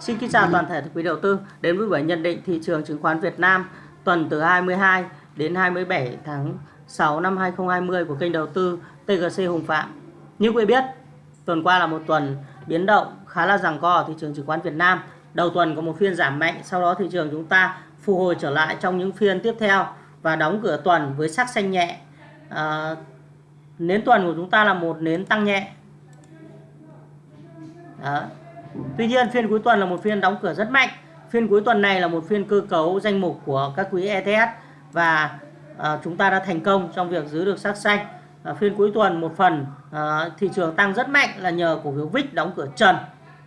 Xin kính chào toàn thể quý đầu tư đến với buổi nhận định thị trường chứng khoán Việt Nam tuần từ 22 đến 27 tháng 6 năm 2020 của kênh đầu tư TGC Hùng Phạm. Như quý biết, tuần qua là một tuần biến động khá là giằng co ở thị trường chứng khoán Việt Nam. Đầu tuần có một phiên giảm mạnh, sau đó thị trường chúng ta phục hồi trở lại trong những phiên tiếp theo và đóng cửa tuần với sắc xanh nhẹ. À, nến tuần của chúng ta là một nến tăng nhẹ. Đó. Tuy nhiên phiên cuối tuần là một phiên đóng cửa rất mạnh. Phiên cuối tuần này là một phiên cơ cấu danh mục của các quỹ ETS và à, chúng ta đã thành công trong việc giữ được sắc xanh. À, phiên cuối tuần một phần à, thị trường tăng rất mạnh là nhờ cổ phiếu VIX đóng cửa trần.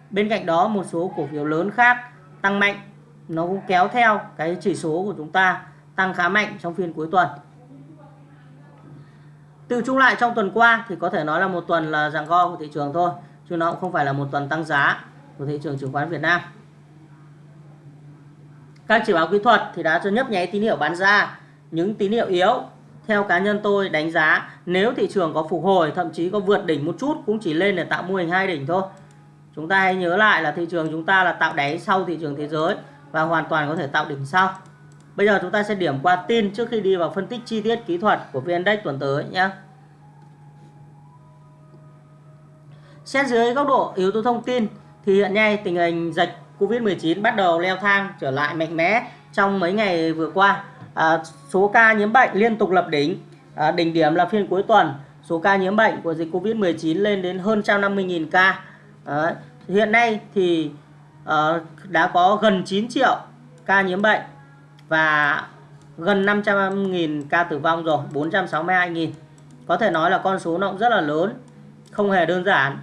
Bên cạnh đó một số cổ phiếu lớn khác tăng mạnh nó cũng kéo theo cái chỉ số của chúng ta tăng khá mạnh trong phiên cuối tuần. Từ chung lại trong tuần qua thì có thể nói là một tuần là giằng co của thị trường thôi, chứ nó cũng không phải là một tuần tăng giá của thị trường chứng khoán Việt Nam. Các chỉ báo kỹ thuật thì đã cho nhấp nháy tín hiệu bán ra, những tín hiệu yếu theo cá nhân tôi đánh giá nếu thị trường có phục hồi thậm chí có vượt đỉnh một chút cũng chỉ lên để tạo mô hình hai đỉnh thôi. Chúng ta hãy nhớ lại là thị trường chúng ta là tạo đáy sau thị trường thế giới và hoàn toàn có thể tạo đỉnh sau. Bây giờ chúng ta sẽ điểm qua tin trước khi đi vào phân tích chi tiết kỹ thuật của VN Index tuần tới nhé. Xét dưới góc độ yếu tố thông tin thì hiện nay tình hình dịch Covid-19 bắt đầu leo thang trở lại mạnh mẽ trong mấy ngày vừa qua. À, số ca nhiễm bệnh liên tục lập đỉnh. À, đỉnh điểm là phiên cuối tuần, số ca nhiễm bệnh của dịch Covid-19 lên đến hơn 150.000 ca. À, hiện nay thì à, đã có gần 9 triệu ca nhiễm bệnh và gần 500.000 ca tử vong rồi, 462.000. Có thể nói là con số nó cũng rất là lớn, không hề đơn giản.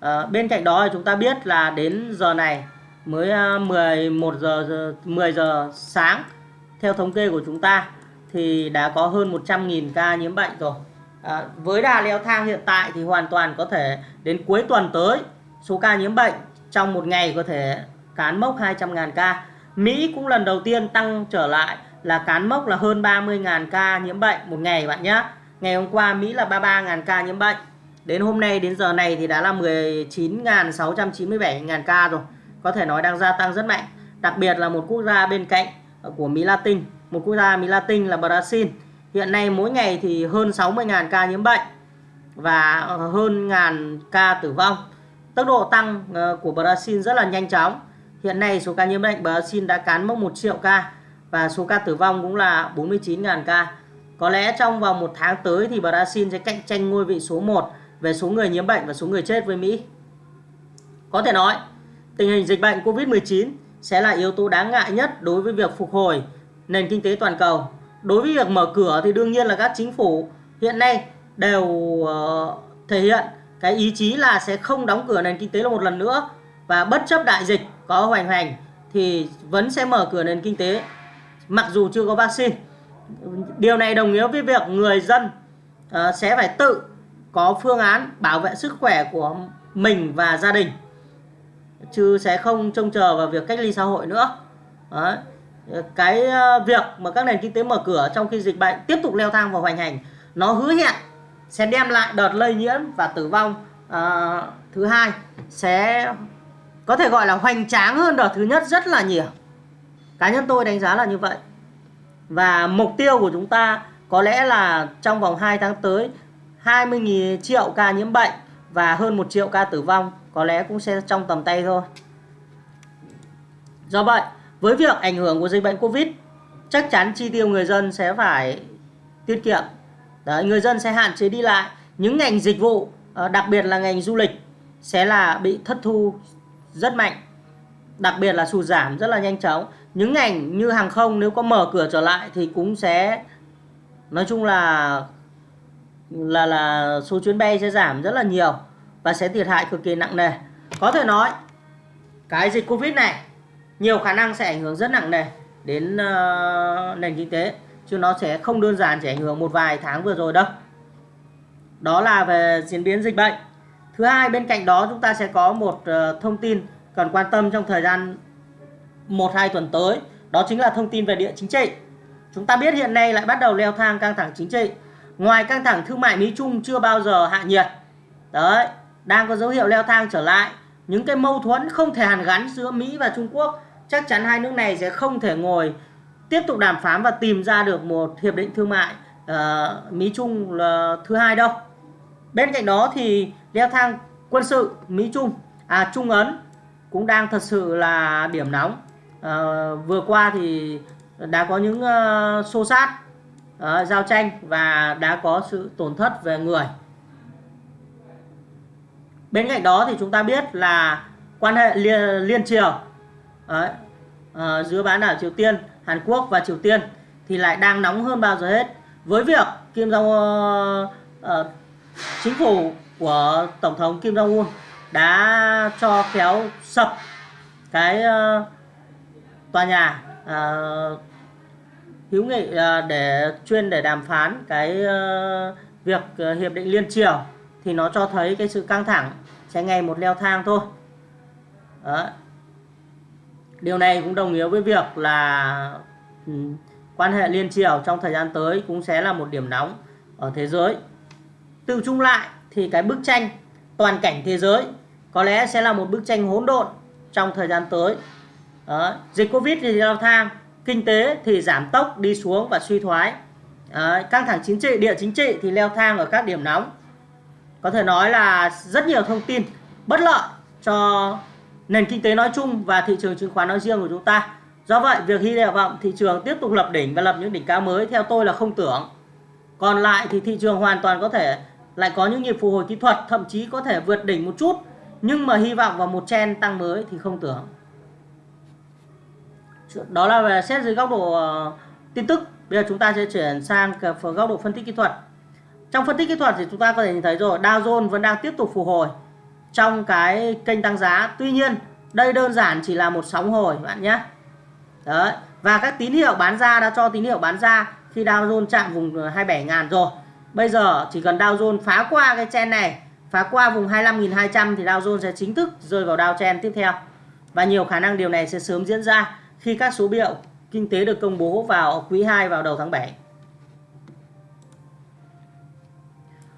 À, bên cạnh đó thì chúng ta biết là đến giờ này mới ờ, 11 giờ 10 giờ sáng theo thống kê của chúng ta thì đã có hơn 100.000 ca nhiễm bệnh rồi. À, với đà leo thang hiện tại thì hoàn toàn có thể đến cuối tuần tới số ca nhiễm bệnh trong một ngày có thể cán mốc 200.000 ca. Mỹ cũng lần đầu tiên tăng trở lại là cán mốc là hơn 30.000 ca nhiễm bệnh một ngày bạn nhé. Ngày hôm qua Mỹ là 33.000 ca nhiễm bệnh. Đến hôm nay đến giờ này thì đã là 19.697.000 ca rồi. Có thể nói đang gia tăng rất mạnh. Đặc biệt là một quốc gia bên cạnh của Mỹ Latin. Một quốc gia Mỹ Latin là Brazil. Hiện nay mỗi ngày thì hơn 60.000 ca nhiễm bệnh và hơn ngàn ca tử vong. Tốc độ tăng ờ, của Brazil rất là nhanh chóng. Hiện nay số ca nhiễm bệnh Brazil đã cán mốc 1 triệu ca và số ca tử vong cũng là 49.000 ca. Có lẽ trong vòng một tháng tới thì Brazil sẽ cạnh tranh ngôi vị số 1 về số người nhiễm bệnh và số người chết với Mỹ. Có thể nói, tình hình dịch bệnh COVID-19 sẽ là yếu tố đáng ngại nhất đối với việc phục hồi nền kinh tế toàn cầu. Đối với việc mở cửa thì đương nhiên là các chính phủ hiện nay đều uh, thể hiện cái ý chí là sẽ không đóng cửa nền kinh tế là một lần nữa và bất chấp đại dịch có hoành hành thì vẫn sẽ mở cửa nền kinh tế mặc dù chưa có vaccine. Điều này đồng nghĩa với việc người dân uh, sẽ phải tự có phương án bảo vệ sức khỏe của mình và gia đình chứ sẽ không trông chờ vào việc cách ly xã hội nữa. Đấy. Cái ờ, việc mà các nền kinh tế mở cửa trong khi dịch bệnh tiếp tục leo thang và hoành hành nó hứa hẹn sẽ đem lại đợt lây nhiễm và tử vong à, thứ hai sẽ có thể gọi là hoành tráng hơn đợt thứ nhất rất là nhiều cá nhân tôi đánh giá là như vậy và mục tiêu của chúng ta có lẽ là trong vòng 2 tháng tới 20 triệu ca nhiễm bệnh và hơn 1 triệu ca tử vong có lẽ cũng sẽ trong tầm tay thôi. Do vậy với việc ảnh hưởng của dịch bệnh Covid chắc chắn chi tiêu người dân sẽ phải tiết kiệm. Đấy, người dân sẽ hạn chế đi lại. Những ngành dịch vụ ờ, đặc biệt là ngành du lịch sẽ là bị thất thu rất mạnh đặc biệt là sụt giảm rất là nhanh chóng. Những ngành như hàng không nếu có mở cửa trở lại thì cũng sẽ nói chung là là là số chuyến bay sẽ giảm rất là nhiều và sẽ thiệt hại cực kỳ nặng nề. Có thể nói cái dịch covid này nhiều khả năng sẽ ảnh hưởng rất nặng nề đến uh, nền kinh tế chứ nó sẽ không đơn giản chỉ ảnh hưởng một vài tháng vừa rồi đâu. Đó là về diễn biến dịch bệnh. Thứ hai bên cạnh đó chúng ta sẽ có một uh, thông tin cần quan tâm trong thời gian một hai tuần tới đó chính là thông tin về địa chính trị. Chúng ta biết hiện nay lại bắt đầu leo thang căng thẳng chính trị ngoài căng thẳng thương mại Mỹ Trung chưa bao giờ hạ nhiệt đấy đang có dấu hiệu leo thang trở lại những cái mâu thuẫn không thể hàn gắn giữa Mỹ và Trung Quốc chắc chắn hai nước này sẽ không thể ngồi tiếp tục đàm phán và tìm ra được một hiệp định thương mại uh, Mỹ Trung là thứ hai đâu. Bên cạnh đó thì leo thang quân sự Mỹ Trung à Trung Ấn cũng đang thật sự là điểm nóng. Uh, vừa qua thì đã có những uh, xô sát uh, giao tranh và đã có sự tổn thất về người. Bên cạnh đó thì chúng ta biết là quan hệ liên, liên triều Đấy, uh, giữa bán đảo Triều Tiên, Hàn Quốc và Triều Tiên thì lại đang nóng hơn bao giờ hết với việc Kim Jong uh, uh, chính phủ của tổng thống Kim Jong Un đã cho kéo sập cái uh, tòa nhà uh, hữu nghị à, để chuyên để đàm phán cái ờ, việc ờ, hiệp định liên triều thì nó cho thấy cái sự căng thẳng sẽ ngày một leo thang thôi. Đó. Điều này cũng đồng nghĩa với việc là ừ, quan hệ liên triều trong thời gian tới cũng sẽ là một điểm nóng ở thế giới. Tự chung lại thì cái bức tranh toàn cảnh thế giới có lẽ sẽ là một bức tranh hỗn độn trong thời gian tới. Đó. Dịch Covid thì leo thang, kinh tế thì giảm tốc đi xuống và suy thoái. Đó. Căng thẳng chính trị, địa chính trị thì leo thang ở các điểm nóng. Có thể nói là rất nhiều thông tin bất lợi cho nền kinh tế nói chung và thị trường chứng khoán nói riêng của chúng ta. Do vậy, việc hy vọng thị trường tiếp tục lập đỉnh và lập những đỉnh cao mới theo tôi là không tưởng. Còn lại thì thị trường hoàn toàn có thể lại có những nhịp phục hồi kỹ thuật, thậm chí có thể vượt đỉnh một chút, nhưng mà hy vọng vào một trend tăng mới thì không tưởng. Đó là về xét dưới góc độ ờ, tin tức. Bây giờ chúng ta sẽ chuyển sang góc độ phân tích kỹ thuật. Trong phân tích kỹ thuật thì chúng ta có thể nhìn thấy rồi, Dow Jones vẫn đang tiếp tục phục hồi trong cái kênh tăng giá. Tuy nhiên, đây đơn giản chỉ là một sóng hồi bạn nhé. Đấy. Và các tín hiệu bán ra đã cho tín hiệu bán ra khi Dow Jones chạm vùng 27.000 rồi. Bây giờ chỉ cần Dow Jones phá qua cái chen này, phá qua vùng 25.200 thì Dow Jones sẽ chính thức rơi vào Dow chen tiếp theo. Và nhiều khả năng điều này sẽ sớm diễn ra khi các số liệu kinh tế được công bố vào quý 2 vào đầu tháng 7.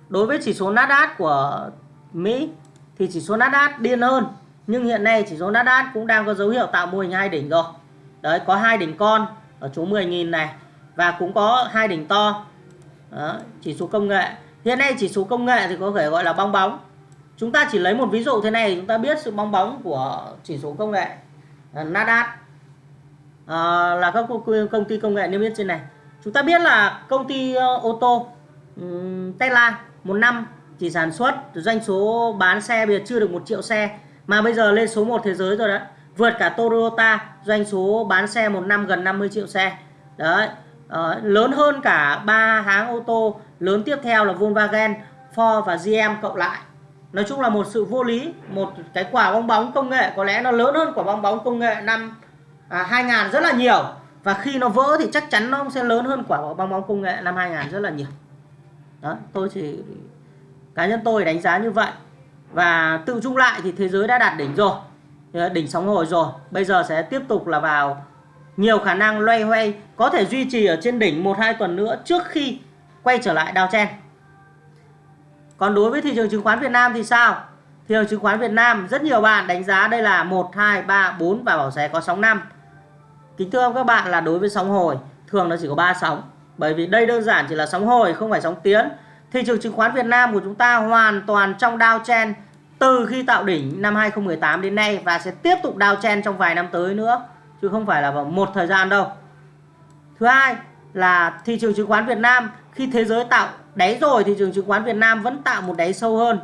Đối với chỉ số Nasdaq của Mỹ thì chỉ số Nasdaq điên hơn nhưng hiện nay chỉ số Nasdaq cũng đang có dấu hiệu tạo mô hình hai đỉnh rồi. Đấy có hai đỉnh con ở chỗ 10.000 này và cũng có hai đỉnh to. Đó, chỉ số công nghệ. Hiện nay chỉ số công nghệ thì có thể gọi là bong bóng. Chúng ta chỉ lấy một ví dụ thế này chúng ta biết sự bong bóng của chỉ số công nghệ Nasdaq à, là các công ty công nghệ niêm yết trên này. Chúng ta biết là công ty ờ, ô tô um, Tesla một năm chỉ sản xuất doanh số bán xe bây giờ chưa được một triệu xe mà bây giờ lên số 1 thế giới rồi đấy. Vượt cả Toyota doanh số bán xe một năm gần 50 triệu xe. Đấy à, lớn hơn cả ba hãng ô tô lớn tiếp theo là Volkswagen Ford và GM cộng lại. Nói chung là một sự vô lý một cái quả bong bóng công nghệ có lẽ nó lớn hơn quả bong bóng công nghệ năm à, 2000 rất là nhiều. Và khi nó vỡ thì chắc chắn nó sẽ lớn hơn quả bong bóng công nghệ năm 2000 rất là nhiều. Đó tôi chỉ cá nhân tôi đánh giá như vậy. Và tự chung lại thì thế giới đã đạt đỉnh rồi. Đỉnh sóng hồi rồi. Bây giờ sẽ tiếp tục là vào nhiều khả năng loay hoay có thể duy trì ở trên đỉnh một hai tuần nữa trước khi quay trở lại đào chen. Còn đối với thị trường chứng khoán Việt Nam thì sao? Thị trường chứng khoán Việt Nam rất nhiều bạn đánh giá đây là 1 2 3 4 và bảo sẽ có sóng 5 kính thưa các bạn là đối với sóng hồi, thường nó chỉ có 3 sóng bởi vì đây đơn giản chỉ là sóng hồi, không phải sóng tiến thị trường chứng khoán Việt Nam của chúng ta hoàn toàn trong downtrend từ khi tạo đỉnh năm 2018 đến nay và sẽ tiếp tục downtrend trong vài năm tới nữa, chứ không phải là vào một thời gian đâu. Thứ hai là thị trường chứng khoán Việt Nam, khi thế giới tạo đáy rồi, thị trường chứng khoán Việt Nam vẫn tạo một đáy sâu hơn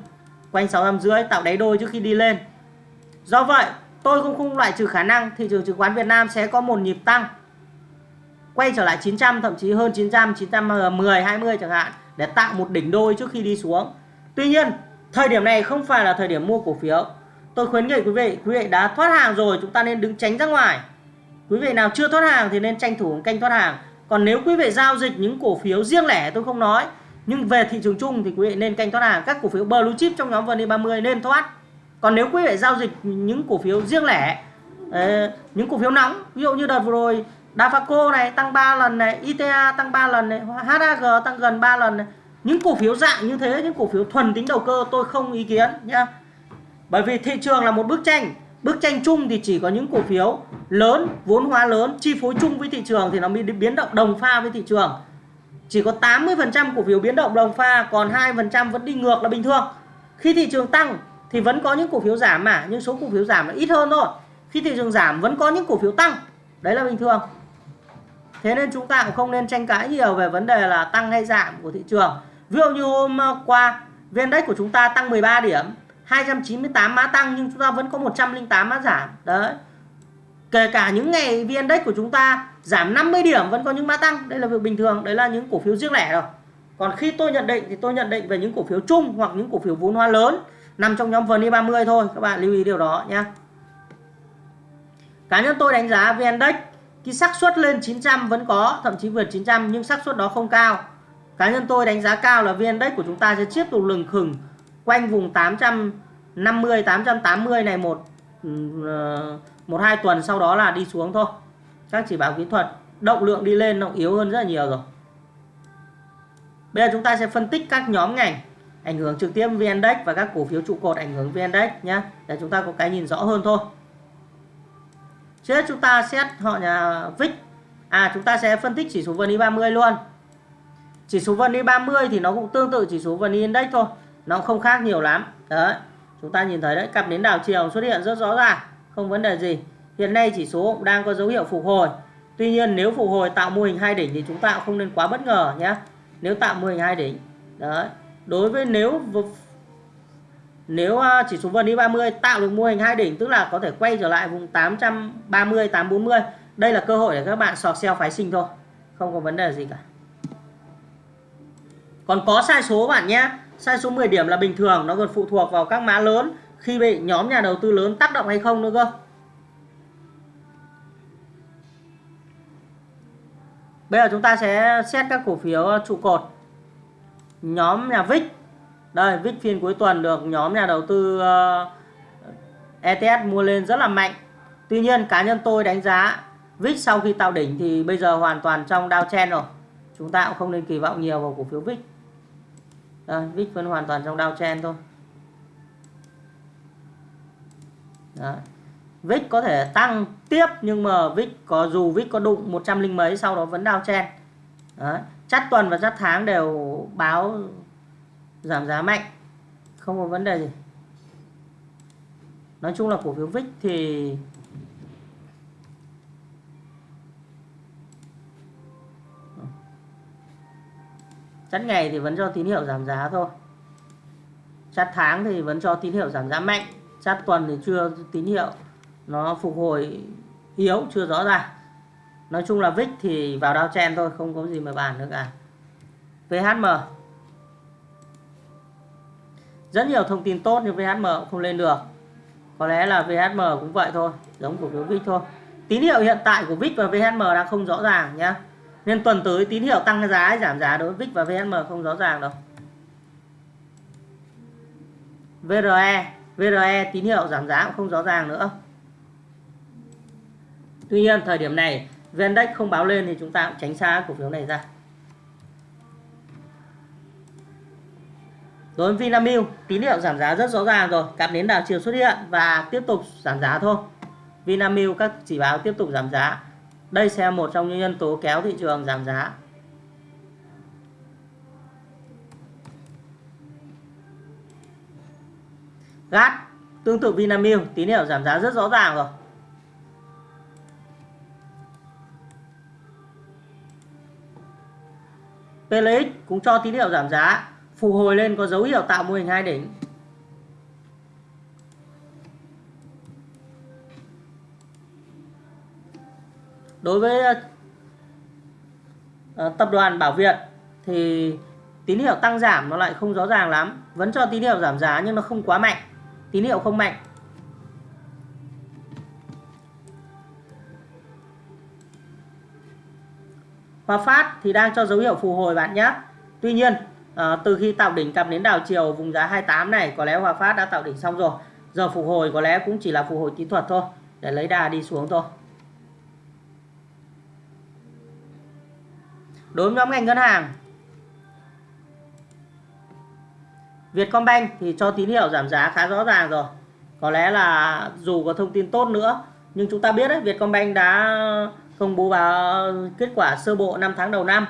quanh 6 năm rưỡi tạo đáy đôi trước khi đi lên. Do vậy tôi cũng không loại trừ khả năng thị trường chứng khoán Việt Nam sẽ có một nhịp tăng quay trở lại 900 thậm chí hơn 900 910 20 chẳng hạn để tạo một đỉnh đôi trước khi đi xuống. Tuy nhiên, thời điểm này không phải là thời điểm mua cổ phiếu. Tôi khuyến nghị quý vị, quý vị đã thoát hàng rồi chúng ta nên đứng tránh ra ngoài. Quý vị nào chưa thoát hàng thì nên tranh thủ canh thoát hàng. Còn nếu quý vị giao dịch những cổ phiếu riêng lẻ tôi không nói, nhưng về thị trường chung thì quý vị nên canh thoát hàng. Các cổ phiếu blue chip trong nhóm VN30 e nên thoát. Còn nếu quý vị giao dịch những cổ phiếu riêng lẻ, ờ, những cổ phiếu nóng, ví dụ như đợt vừa rồi Dafaco này tăng 3 lần này, ITA tăng 3 lần này, HAG tăng gần 3 lần này. Những cổ phiếu dạng như thế, những cổ phiếu thuần tính đầu cơ tôi không ý kiến nhá. bởi vì thị trường là một bức tranh bức tranh chung thì chỉ có những cổ phiếu lớn vốn hóa lớn chi phối chung với thị trường thì nó mới biến động đồng pha với thị trường chỉ có 80% cổ phiếu biến động đồng pha còn 2% vẫn đi ngược là bình thường khi thị trường tăng thì vẫn có những cổ phiếu giảm mà, nhưng số cổ phiếu giảm là ít hơn thôi. Khi thị trường giảm, vẫn có những cổ phiếu tăng. Đấy là bình thường. Thế nên chúng ta cũng không nên tranh cãi nhiều về vấn đề là tăng hay giảm của thị trường. Ví dụ như hôm qua VN Index của chúng ta tăng 13 điểm 298 mã tăng, nhưng chúng ta vẫn có 108 mã giảm. Đấy. Kể cả những ngày VN Index của chúng ta giảm 50 điểm, vẫn có những mã tăng. Đây là việc bình thường, đấy là những cổ phiếu riêng lẻ rồi. Còn khi tôi nhận định thì tôi nhận định về những cổ phiếu chung hoặc những cổ phiếu vốn hóa lớn nằm trong nhóm VN30 e thôi, các bạn lưu ý điều đó nhé. Cá nhân tôi đánh giá VN Index, cái xác suất lên 900 vẫn có, thậm chí vượt 900 nhưng xác suất đó không cao. Cá nhân tôi đánh giá cao là VN Index của chúng ta sẽ tiếp tục lừng khừng quanh vùng 850 880 này một ừ, ờ, một hai tuần sau đó là đi xuống thôi. Các chỉ báo kỹ thuật, động lượng đi lên nó yếu hơn rất là nhiều rồi. Bây giờ chúng ta sẽ phân tích các nhóm ngành ảnh hưởng trực tiếp VN Index và các cổ phiếu trụ cột ảnh hưởng VN Index nhé để chúng ta có cái nhìn rõ hơn thôi. Trước chúng ta xét họ nhà VIX. À chúng ta sẽ phân tích chỉ số VN 30 luôn. Chỉ số VN 30 thì nó cũng tương tự chỉ số VN Index thôi. Nó không khác nhiều lắm. Đấy, chúng ta nhìn thấy đấy, cặp đến đảo chiều xuất hiện rất rõ ràng, không vấn đề gì. Hiện nay chỉ số cũng đang có dấu hiệu phục hồi. Tuy nhiên nếu phục hồi tạo mô hình hai đỉnh thì chúng ta cũng không nên quá bất ngờ nhé nếu tạo mô hình hai đỉnh, đấy đối với nếu nếu à, chỉ số VN 30 tạo được mô hình hai đỉnh, tức là có thể quay trở lại vùng 830 840 đây là cơ hội để các bạn sọt sell phái sinh thôi, không có vấn đề gì cả. Còn có sai số bạn nhé, sai số 10 điểm là bình thường, nó còn phụ thuộc vào các mã lớn, khi bị nhóm nhà đầu tư lớn tác động hay không nữa cơ. Bây giờ chúng ta sẽ xét các cổ phiếu trụ cột nhóm nhà VIX đây VIX phiên cuối tuần được nhóm nhà đầu tư ờ, uh, ETS mua lên rất là mạnh. Tuy nhiên cá nhân tôi đánh giá VIX sau khi tạo đỉnh thì bây giờ hoàn toàn trong downtrend rồi. Chúng ta cũng không nên kỳ vọng nhiều vào cổ phiếu VIX đây, VIX vẫn hoàn toàn trong downtrend thôi. Đó. VIX có thể tăng tiếp nhưng mà VIX có dù VIX có đụng 100 linh mấy sau đó vẫn downtrend Đấy chắt tuần và chắt tháng đều báo giảm giá mạnh. Không có vấn đề gì. Nói chung là cổ phiếu VIX thì chắt ngày thì vẫn cho tín hiệu giảm giá thôi. Chắt tháng thì vẫn cho tín hiệu giảm giá mạnh. Chắt tuần thì chưa tín hiệu. Nó phục hồi yếu, chưa rõ ràng nói chung là VIX thì vào đao chen thôi, không có gì mà bàn nữa cả. VHM rất nhiều thông tin tốt nhưng VHM cũng không lên được. Có lẽ là VHM cũng vậy thôi, giống cổ phiếu VIX thôi. Tín hiệu hiện tại của VIX và VHM đang không rõ ràng nhá. Nên tuần tới tín hiệu tăng giá hay giảm giá đối với VIX và VHM không rõ ràng đâu. VRE VRE tín hiệu giảm giá cũng không rõ ràng nữa. Tuy nhiên, thời điểm này VN-Index không báo lên thì chúng ta cũng tránh xa cổ phiếu này ra. Đối với Vinamilk, tín hiệu giảm giá rất rõ ràng rồi. Cặp đến đảo chiều xuất hiện và tiếp tục giảm giá thôi. Vinamilk, các chỉ báo tiếp tục giảm giá. Đây sẽ là một trong những nhân tố kéo thị trường giảm giá. GAT, tương tự Vinamilk, tín hiệu giảm giá rất rõ ràng rồi. PLX cũng cho tín hiệu giảm giá, phục hồi lên có dấu hiệu tạo mô hình hai đỉnh. Đối với ờ, tập đoàn Bảo Việt thì tín hiệu tăng giảm nó lại không rõ ràng lắm. Vẫn cho tín hiệu giảm giá nhưng nó không quá mạnh. Tín hiệu không mạnh. Hòa Phát thì đang cho dấu hiệu phục hồi bạn nhé. Tuy nhiên à, từ khi tạo đỉnh cặp đến đảo chiều vùng giá 28 này có lẽ Hòa Phát đã tạo đỉnh xong rồi. Giờ phục hồi có lẽ cũng chỉ là phục hồi kỹ thuật thôi để lấy đà đi xuống thôi. Đối với nhóm ngành ngân hàng Vietcombank thì cho tín hiệu giảm giá khá rõ ràng rồi. Có lẽ là dù có thông tin tốt nữa nhưng chúng ta biết đấy Vietcombank đã công bố vào kết quả sơ bộ 5 tháng đầu năm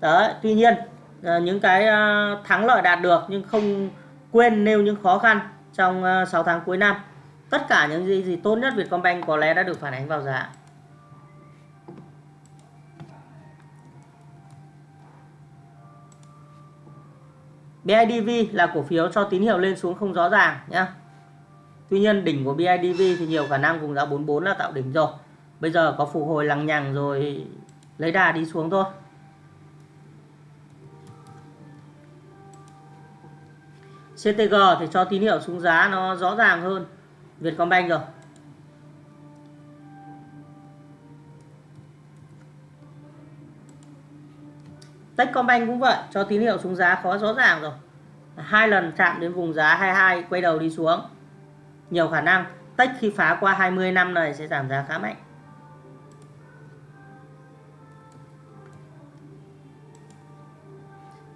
đấy, tuy nhiên ờ, những cái ờ, thắng lợi đạt được nhưng không quên nêu những khó khăn trong ờ, 6 tháng cuối năm tất cả những gì gì tốt nhất Vietcombank có lẽ đã được phản ánh vào giá BIDV là cổ phiếu cho tín hiệu lên xuống không rõ ràng nhé. Tuy nhiên, đỉnh của BIDV thì nhiều khả năng vùng giá 44 là tạo đỉnh rồi. Bây giờ có phục hồi lằng nhằng rồi lấy đà đi xuống thôi. CTG thì cho tín hiệu xuống giá nó rõ ràng hơn Vietcombank rồi. Techcombank cũng vậy, cho tín hiệu xuống giá khó rõ ràng rồi. Hai lần chạm đến vùng giá 22 quay đầu đi xuống. Nhiều khả năng Tech khi phá qua 20 năm này sẽ giảm giá khá mạnh.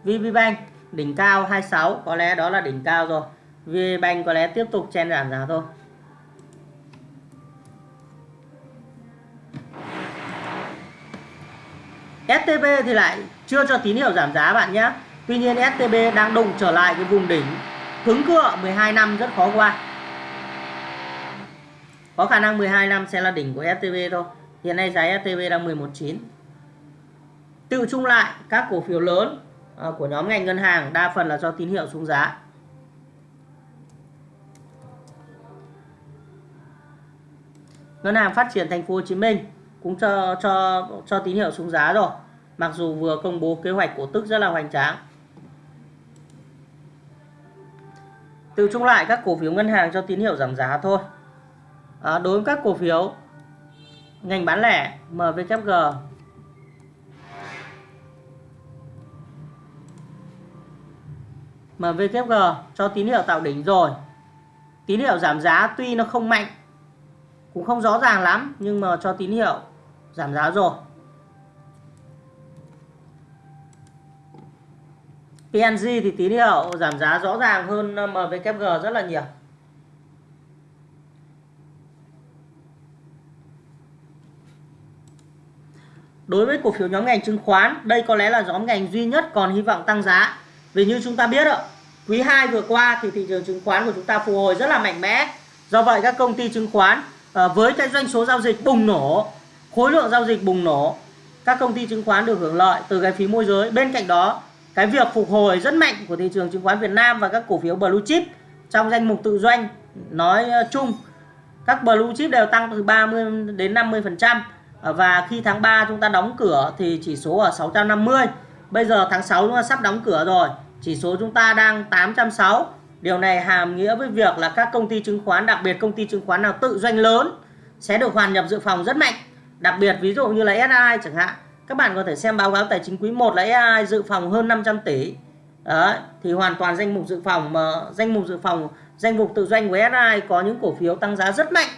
VPBank đỉnh cao 26 có lẽ đó là đỉnh cao rồi. VPBank có lẽ tiếp tục chen giảm giá thôi. STB thì lại chưa cho tín hiệu giảm giá bạn nhé. Tuy nhiên STB đang đụng trở lại cái vùng đỉnh cứng cựa 12 năm rất khó qua. Có khả năng 12 năm sẽ là đỉnh của STB thôi. Hiện nay giá STB đang 11.9. Tự chung lại các cổ phiếu lớn Ờ, của nhóm ngành ngân hàng đa phần là do tín hiệu xuống giá. Ngân hàng Phát triển Thành phố Hồ Chí Minh cũng cho cho cho tín hiệu xuống giá rồi. Mặc dù vừa công bố kế hoạch cổ tức rất là hoành tráng. Từ chung lại các cổ phiếu ngân hàng cho tín hiệu giảm giá thôi. À, đối với các cổ phiếu ngành bán lẻ MVKG MVKG cho tín hiệu tạo đỉnh rồi. Tín hiệu giảm giá tuy nó không mạnh cũng không rõ ràng lắm nhưng mà cho tín hiệu giảm giá rồi PNG thì tín hiệu giảm giá rõ ràng hơn ờ, MVKG rất là nhiều Đối với cổ phiếu nhóm ngành chứng khoán, đây có lẽ là nhóm ngành duy nhất còn hy vọng tăng giá. Vì như chúng ta biết ạ, quý 2 vừa qua thì thị trường chứng khoán của chúng ta phục hồi rất là mạnh mẽ. Do vậy các công ty chứng khoán ờ, với cái doanh số giao dịch bùng nổ khối lượng giao dịch bùng nổ các công ty chứng khoán được hưởng lợi từ cái phí môi giới. Bên cạnh đó cái việc phục hồi rất mạnh của thị trường chứng khoán Việt Nam và các cổ phiếu blue chip trong danh mục tự doanh nói ờ, chung các blue chip đều tăng từ 30 đến 50 phần trăm. Và khi tháng 3 chúng ta đóng cửa thì chỉ số ở 650 bây giờ tháng 6 chúng ta sắp đóng cửa rồi. Chỉ số chúng ta đang 860 điều này hàm nghĩa với việc là các công ty chứng khoán đặc biệt công ty chứng khoán nào tự doanh lớn sẽ được hoàn nhập dự phòng rất mạnh. Đặc biệt ví dụ như là SI chẳng hạn. Các bạn có thể xem báo cáo tài chính quý 1 là SI dự phòng hơn 500 tỷ. Đấy, thì hoàn toàn danh mục dự phòng mà danh mục dự phòng danh mục tự doanh của SI có những cổ phiếu tăng giá rất mạnh.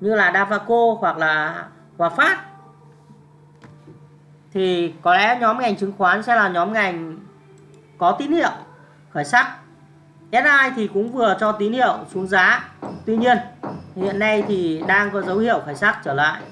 Như là Davaco hoặc là Hòa Phát thì có lẽ nhóm ngành chứng khoán sẽ là nhóm ngành có tín hiệu, khởi sắc. SI thì cũng vừa cho tín hiệu xuống giá. Tuy nhiên, hiện nay thì đang có dấu hiệu khởi sắc trở lại.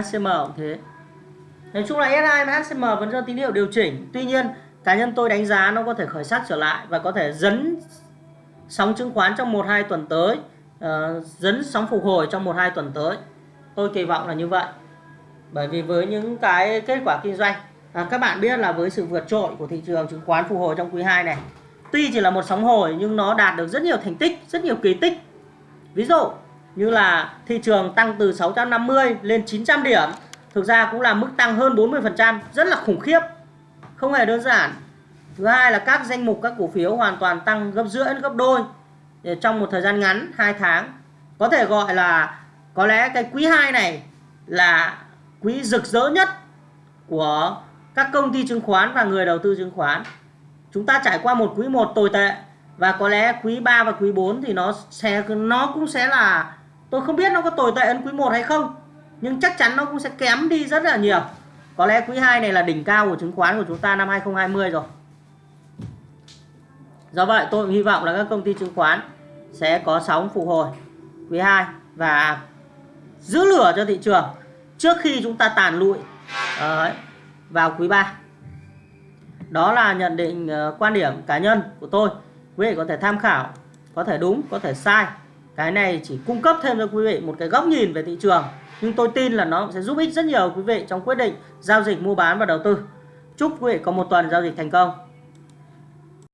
HCM cũng thế. Nói chung là SI và HCM vẫn cho tín hiệu điều chỉnh. Tuy nhiên cá nhân tôi đánh giá nó có thể khởi sắc trở lại và có thể dấn sóng chứng khoán trong 1-2 tuần tới uh, dấn sóng phục hồi trong 1-2 tuần tới. Tôi kỳ vọng là như vậy. Bởi vì với những cái kết quả kinh doanh à, các bạn biết là với sự vượt trội của thị trường chứng khoán phục hồi trong quý 2 này tuy chỉ là một sóng hồi nhưng nó đạt được rất nhiều thành tích rất nhiều kỳ tích. Ví dụ như là thị trường tăng từ 650 lên 900 điểm, thực ra cũng là mức tăng hơn 40% rất là khủng khiếp, không hề đơn giản. Thứ hai là các danh mục các cổ phiếu hoàn toàn tăng gấp rưỡi gấp đôi trong một thời gian ngắn 2 tháng. Có thể gọi là, có lẽ cái quý 2 này là quý rực rỡ nhất của các công ty chứng khoán và người đầu tư chứng khoán. Chúng ta trải qua một quý 1 tồi tệ, và có lẽ quý 3 và quý 4 thì nó sẽ, nó cũng sẽ là tôi không biết nó có tồi tệ hơn quý 1 hay không, nhưng chắc chắn nó cũng sẽ kém đi rất là nhiều. Có lẽ quý 2 này là đỉnh cao của chứng khoán của chúng ta năm 2020 rồi. Do vậy, tôi hy vọng là các công ty chứng khoán sẽ có sóng phục hồi. Quý 2 và giữ lửa cho thị trường trước khi chúng ta tàn lụi. Vào quý 3 đó là nhận định ờ, quan điểm cá nhân của tôi. Quý vị có thể tham khảo, có thể đúng, có thể sai cái này chỉ cung cấp thêm cho quý vị một cái góc nhìn về thị trường, nhưng tôi tin là nó sẽ giúp ích rất nhiều quý vị trong quyết định giao dịch mua bán và đầu tư. Chúc quý vị có một tuần giao dịch thành công.